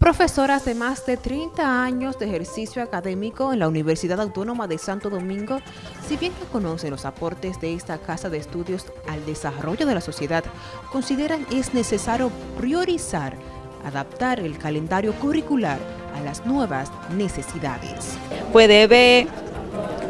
Profesoras de más de 30 años de ejercicio académico en la Universidad Autónoma de Santo Domingo, si bien no conocen los aportes de esta casa de estudios al desarrollo de la sociedad, consideran es necesario priorizar, adaptar el calendario curricular a las nuevas necesidades. Pues debe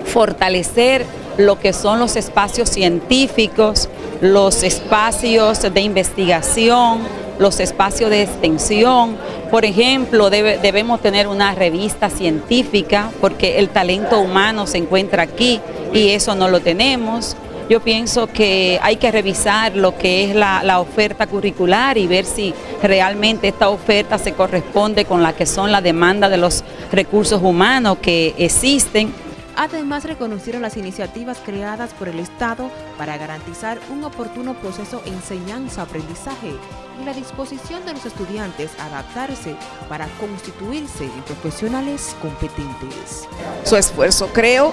fortalecer lo que son los espacios científicos, los espacios de investigación, los espacios de extensión. Por ejemplo, debemos tener una revista científica porque el talento humano se encuentra aquí y eso no lo tenemos. Yo pienso que hay que revisar lo que es la, la, oferta curricular y ver si realmente esta oferta se corresponde con la que son las demandas de los recursos humanos que existen Además, reconocieron las iniciativas creadas por el Estado para garantizar un oportuno proceso de enseñanza-aprendizaje y la disposición de los estudiantes a adaptarse para constituirse en profesionales competentes. Su esfuerzo, creo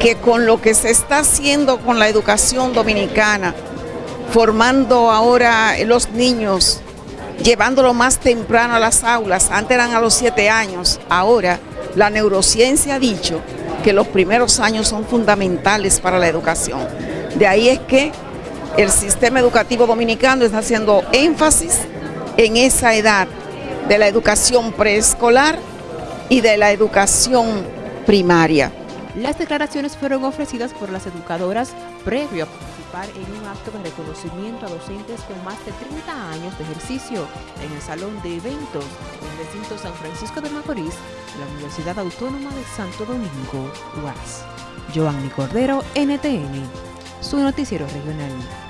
que con lo que se está haciendo con la educación dominicana, formando ahora los niños, llevándolo más temprano a las aulas, antes eran a los siete años, ahora la neurociencia ha dicho que los primeros años son fundamentales para la educación. De ahí es que el sistema educativo dominicano está haciendo énfasis en esa edad de la educación preescolar y de la educación primaria. Las declaraciones fueron ofrecidas por las educadoras previo a participar en un acto de reconocimiento a docentes con más de 30 años de ejercicio en el Salón de Eventos recinto San Francisco de Macorís la Universidad Autónoma de Santo Domingo, UAS. Joanny Cordero, NTN, su noticiero regional.